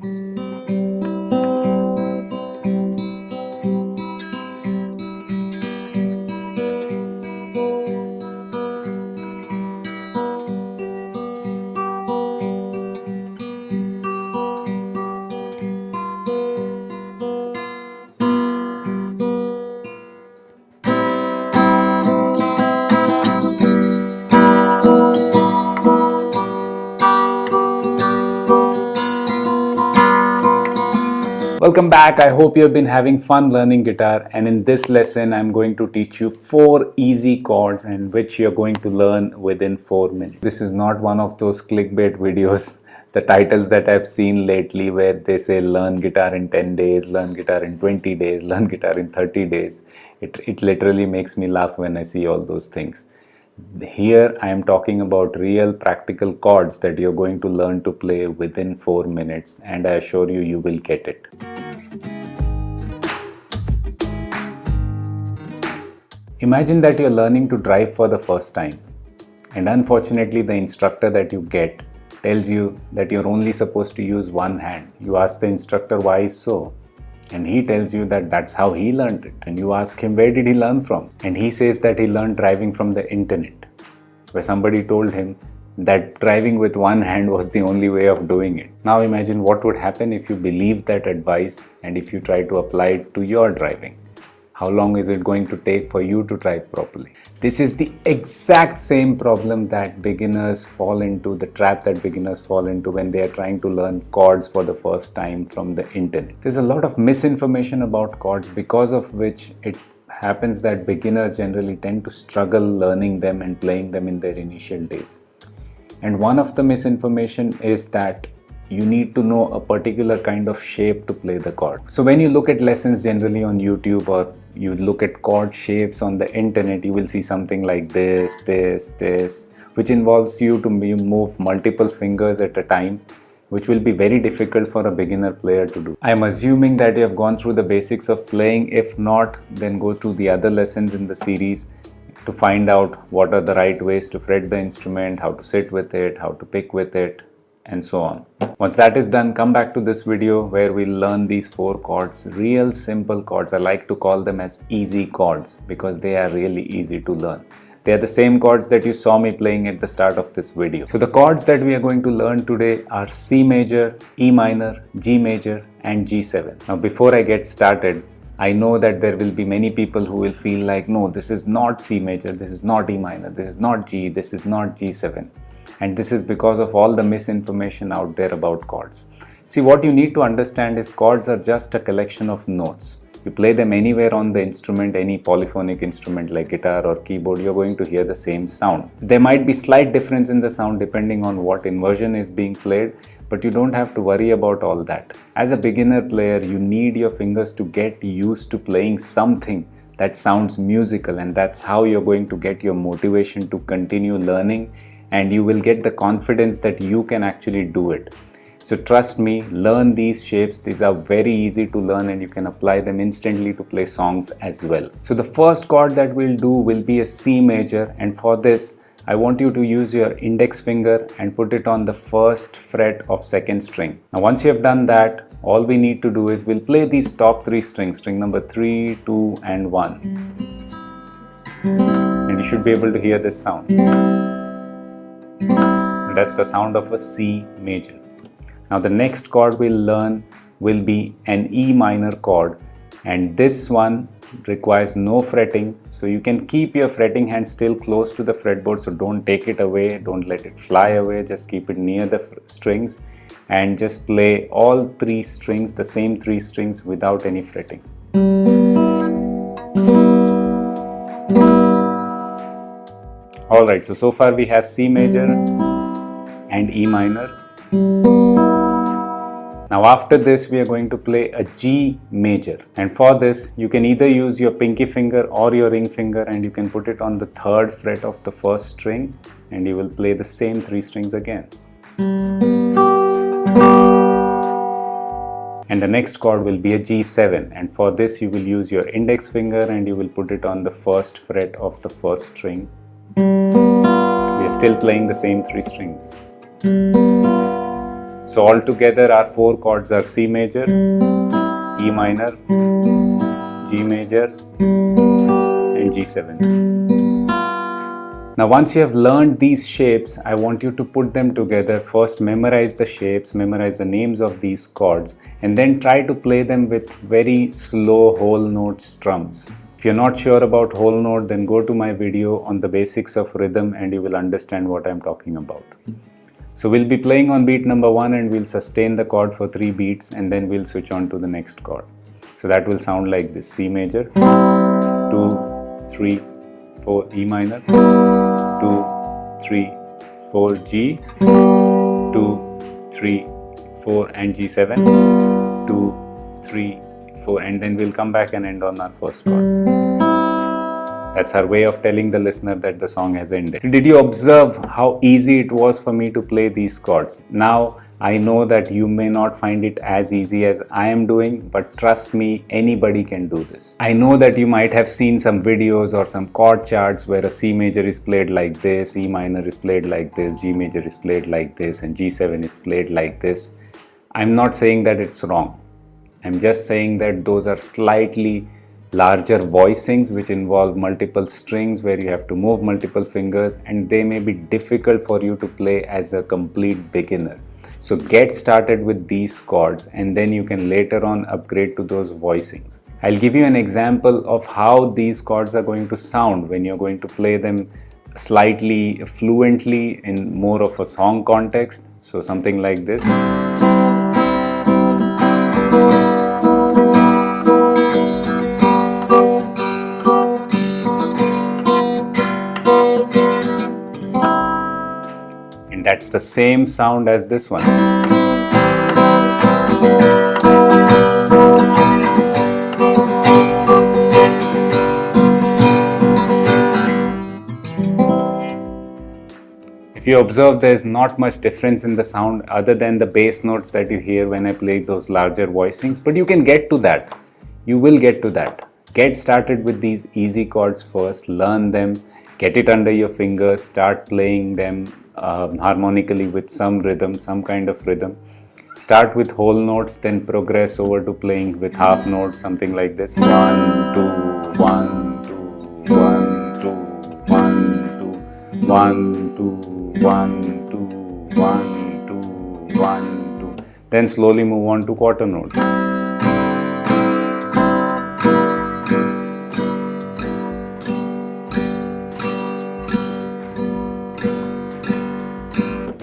Mm-hmm. Welcome back. I hope you have been having fun learning guitar and in this lesson I'm going to teach you four easy chords and which you're going to learn within four minutes. This is not one of those clickbait videos, the titles that I've seen lately where they say learn guitar in 10 days, learn guitar in 20 days, learn guitar in 30 days. It, it literally makes me laugh when I see all those things. Here I am talking about real practical chords that you're going to learn to play within 4 minutes and I assure you, you will get it. Imagine that you're learning to drive for the first time and unfortunately the instructor that you get tells you that you're only supposed to use one hand. You ask the instructor why is so and he tells you that that's how he learned it and you ask him where did he learn from and he says that he learned driving from the internet where somebody told him that driving with one hand was the only way of doing it. Now imagine what would happen if you believe that advice and if you try to apply it to your driving. How long is it going to take for you to drive properly? This is the exact same problem that beginners fall into, the trap that beginners fall into when they are trying to learn chords for the first time from the internet. There's a lot of misinformation about chords because of which it happens that beginners generally tend to struggle learning them and playing them in their initial days. And one of the misinformation is that you need to know a particular kind of shape to play the chord. So when you look at lessons generally on YouTube or you look at chord shapes on the internet, you will see something like this, this, this, which involves you to move multiple fingers at a time, which will be very difficult for a beginner player to do. I am assuming that you have gone through the basics of playing. If not, then go to the other lessons in the series to find out what are the right ways to fret the instrument, how to sit with it, how to pick with it, and so on. Once that is done, come back to this video where we'll learn these four chords, real simple chords. I like to call them as easy chords because they are really easy to learn. They are the same chords that you saw me playing at the start of this video. So the chords that we are going to learn today are C major, E minor, G major and G7. Now before I get started, I know that there will be many people who will feel like, no, this is not C major, this is not E minor, this is not G, this is not G7 and this is because of all the misinformation out there about chords. See what you need to understand is chords are just a collection of notes. You play them anywhere on the instrument, any polyphonic instrument like guitar or keyboard, you're going to hear the same sound. There might be slight difference in the sound depending on what inversion is being played, but you don't have to worry about all that. As a beginner player, you need your fingers to get used to playing something that sounds musical and that's how you're going to get your motivation to continue learning and you will get the confidence that you can actually do it. So trust me, learn these shapes. These are very easy to learn and you can apply them instantly to play songs as well. So the first chord that we'll do will be a C major and for this I want you to use your index finger and put it on the first fret of second string. Now once you have done that, all we need to do is we'll play these top three strings, string number 3, 2 and 1. And you should be able to hear this sound. That's the sound of a C major. Now the next chord we'll learn will be an E minor chord. And this one requires no fretting. So you can keep your fretting hand still close to the fretboard. So don't take it away. Don't let it fly away. Just keep it near the strings. And just play all three strings the same three strings without any fretting all right so so far we have C major and E minor. Now after this we are going to play a G major and for this you can either use your pinky finger or your ring finger and you can put it on the third fret of the first string and you will play the same three strings again. And the next chord will be a G7 and for this you will use your index finger and you will put it on the first fret of the first string. We are still playing the same three strings. So altogether our four chords are C major, E minor, G major and G7. Now once you have learned these shapes, I want you to put them together. First memorize the shapes, memorize the names of these chords and then try to play them with very slow whole note strums. If you're not sure about whole note, then go to my video on the basics of rhythm and you will understand what I'm talking about. So we'll be playing on beat number one and we'll sustain the chord for three beats and then we'll switch on to the next chord. So that will sound like this C major, two, three, four, E minor, two, three, four, G, two, three, four, and G7, two, three, four, and then we'll come back and end on our first chord. That's our way of telling the listener that the song has ended. Did you observe how easy it was for me to play these chords? Now I know that you may not find it as easy as I am doing, but trust me, anybody can do this. I know that you might have seen some videos or some chord charts where a C major is played like this, E minor is played like this, G major is played like this, and G7 is played like this. I'm not saying that it's wrong. I'm just saying that those are slightly larger voicings which involve multiple strings where you have to move multiple fingers and they may be difficult for you to play as a complete beginner. So get started with these chords and then you can later on upgrade to those voicings. I'll give you an example of how these chords are going to sound when you're going to play them slightly fluently in more of a song context. So something like this. That's the same sound as this one. If you observe, there is not much difference in the sound other than the bass notes that you hear when I play those larger voicings, but you can get to that. You will get to that. Get started with these easy chords first, learn them, get it under your fingers, start playing them uh, harmonically with some rhythm, some kind of rhythm. Start with whole notes, then progress over to playing with half notes, something like this. One, two, one, two, one, two, one, two, one, two, one, two, one, two, one, two. Then slowly move on to quarter notes.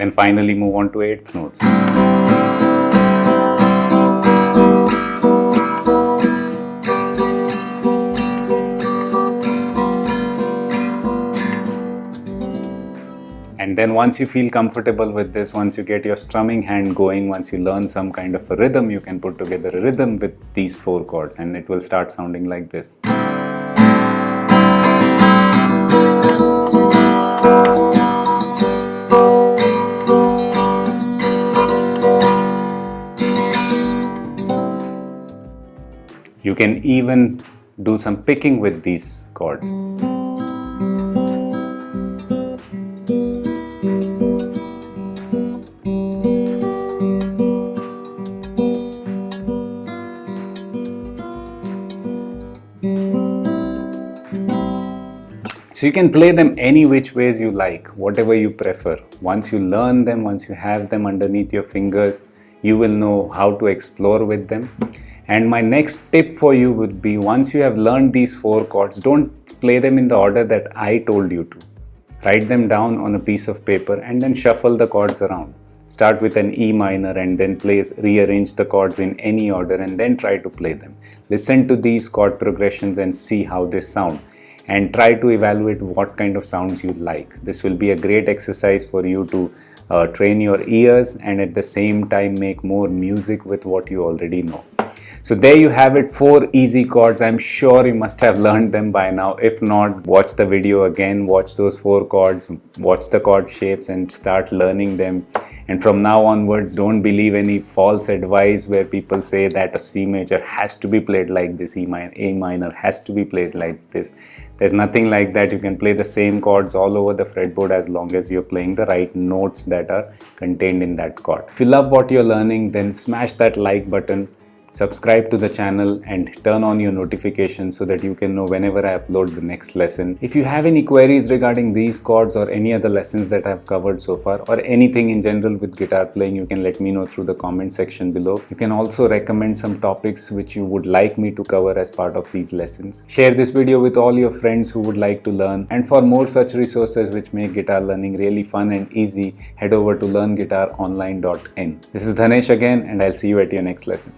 Then finally move on to eighth notes. And then once you feel comfortable with this, once you get your strumming hand going, once you learn some kind of a rhythm, you can put together a rhythm with these four chords and it will start sounding like this. You can even do some picking with these chords. So you can play them any which ways you like, whatever you prefer. Once you learn them, once you have them underneath your fingers, you will know how to explore with them. And my next tip for you would be once you have learned these four chords, don't play them in the order that I told you to. Write them down on a piece of paper and then shuffle the chords around. Start with an E minor and then place, rearrange the chords in any order and then try to play them. Listen to these chord progressions and see how they sound and try to evaluate what kind of sounds you like. This will be a great exercise for you to uh, train your ears and at the same time make more music with what you already know. So there you have it, four easy chords. I'm sure you must have learned them by now. If not, watch the video again, watch those four chords, watch the chord shapes and start learning them And from now onwards, don't believe any false advice where people say that a C major has to be played like this, E minor, A minor has to be played like this. There's nothing like that. You can play the same chords all over the fretboard as long as you're playing the right notes that are contained in that chord. If you love what you're learning, then smash that like button subscribe to the channel and turn on your notifications so that you can know whenever I upload the next lesson. If you have any queries regarding these chords or any other lessons that I've covered so far or anything in general with guitar playing, you can let me know through the comment section below. You can also recommend some topics which you would like me to cover as part of these lessons. Share this video with all your friends who would like to learn and for more such resources which make guitar learning really fun and easy, head over to learnguitaronline.in. This is Dhanesh again and I'll see you at your next lesson.